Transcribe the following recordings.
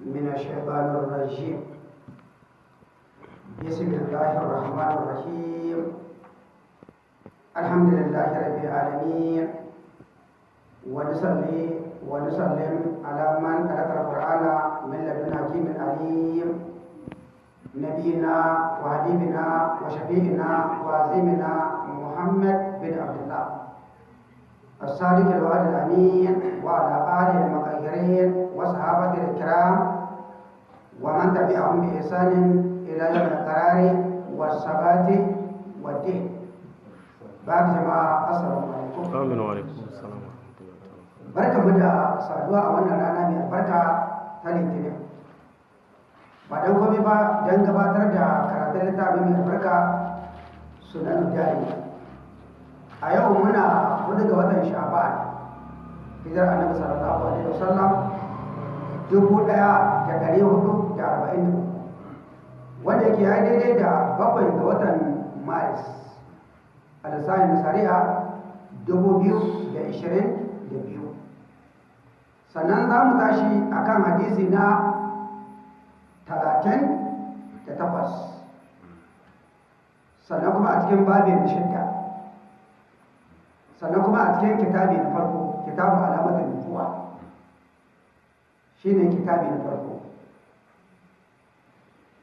من الشيطان الرجيم. بسم الله الرحمن الرحيم. الحمد لله رب العالمين. ونصلي ونسلم على من تلقى القرآن من لدن حكيم عليم. نبينا وحبيبنا وشفيعنا وعظيمنا محمد بن عبد الله. الصادق الوعد الأمين وعلى آله المطهرين وصحابته الكرام ومن تبعهم بإحسان إلى يوم القرار والثبات والدين بعد جماعة السلام عليكم Amin wa alaikum assalam wa rahmatullahi ta'ala. barka mu da saduwa a wannan rana mai albarka ta litinin ba don komai ba don gabatar da karatun littafin mai albarka sunan jari a yau muna huɗu ga watan sha'ban hijar annabi sallallahu alaihi wasallam dubu ɗaya da dari huɗu da arba'in da wanda yake ya daidai da bakwai ga watan maris a lissafin shari'a dubu biyu da ishirin da biyu. Sannan za mu tashi akan hadisi na talatin da takwas. Sannan kuma a cikin babin shidda. Sannan kuma a cikin kitabi na farko kitabu alamatin nufuwa shi ne kitabi na farko.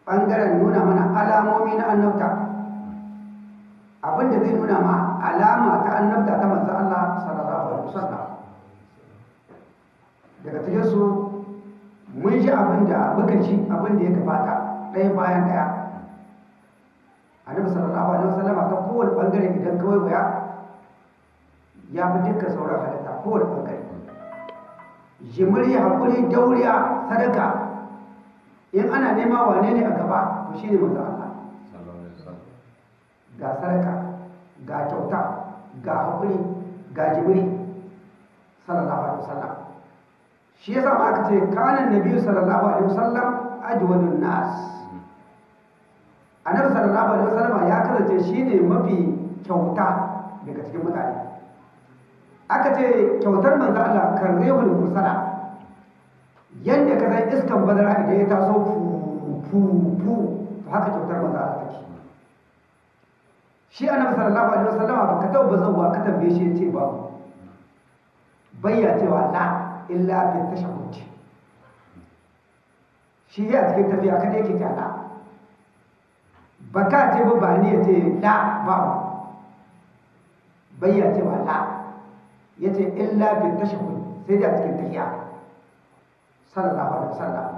Ɓangaren nuna mana alamomi na annabta. Abinda zai nuna ma alama ta annabta ta manzo Allah sallallahu alaihi wasallam. Daga cikin su mun ji abin da muka ji abin da ya gabata ɗaya bayan ɗaya. Annabi sallallahu alaihi wasallam ta kowane ɓangare idan kawai waya ya fi dukkan sauran halitta kowane ɓangare jimiri haƙuri dauriya sadaka. In ana nema wane ne a gaba to shi ne manzo Allah. Ga sadaka ga kyauta ga haƙuri ga jimiri sallallahu alaihi wasallam. Shi yasa ma aka ce kana nabi sallallahu alaihi wasallam ajwadun nas. Annabi sallallahu alaihi wasallam ya kasance shine mafi kyauta daga cikin mutane. Aka ce kyautar manzo Allah karrehul mursala yanda ka san iskan badara idan ya taso fu fu fu. To haka kyautar manzo Allah take. Shi annabi sallallahu alaihi wasallam ba ka tauba zawwa ka tambaye shi ya ce babu bayya cewa la illa fi tashahhud. Shi ya cikin tafiya kada yake ta ba ka ce ba ba ni ya ce la babu bayya cewa la. Ya ce illa fi tashahhud sai da cikin tafiya sallallahu alaihi wasallam.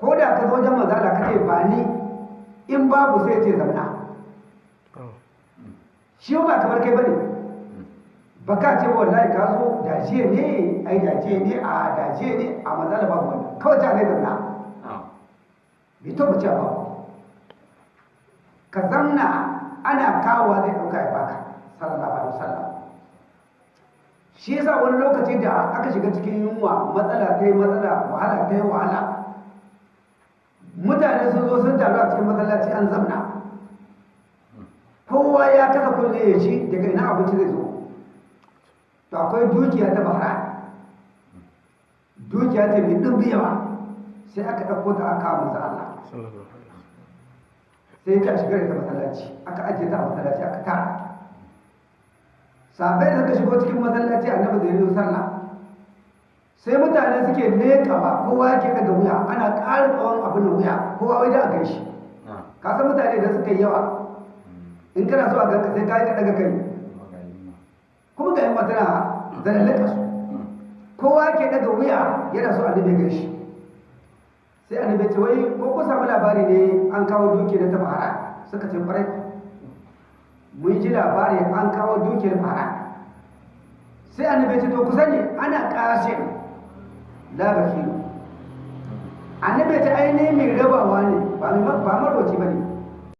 Ko da ka zo wajen manzo Allah ka ce ba ni in babu sai ce zamna. Shi ba kamar kai ba ne. Ba ka ce wallahi ka zo dace ne ai dace ne a dace ne a mazala babu wannan. Kawai ta ne zamna. Bai to bace ba. Ka zamna ana kawowa zai ɗauka ya baka. Sallallahu alaihi wasallam. Shi yasa wani lokaci da aka shiga cikin yunwa matsala ta yi matsala wahala ta yi wahala. Mutane sun zo sun taru a cikin masallaci an zamna. Kowa ya kasa kulle ya ci daga ina abinci zai zo? To akwai dukiya ta bahra dukiya ta mai ɗumbi yawa. Sai aka ɗauko ta aka manzo Allah. Sai ta shiga da masallaci. Aka ajiye ta a masallaci aka tara. Sabai da suka shigo cikin masallaci annabi zai yi sallah. Sai mutane suke leƙawa kowa yake daga wuya ana ƙara tsawon abin da wuya kowa wai da a kai shi. Ka san mutane da suka yi yawa in kana so a ganka sai ka yi ka daga kai. Kuma ga yamma tana zalallaka su. Kowa ke daga wuya yana so annabi gan shi sai annabi ce wai ko ku samu labari ne an kawo duki na ta fara suka ce ƙwarai mun ji labari an kawo dukiyar fara sai annabi ce to ku sani ana kasin la bakiru. Annabi ce ai ne mai rabawa ne ba marwaci ba ne.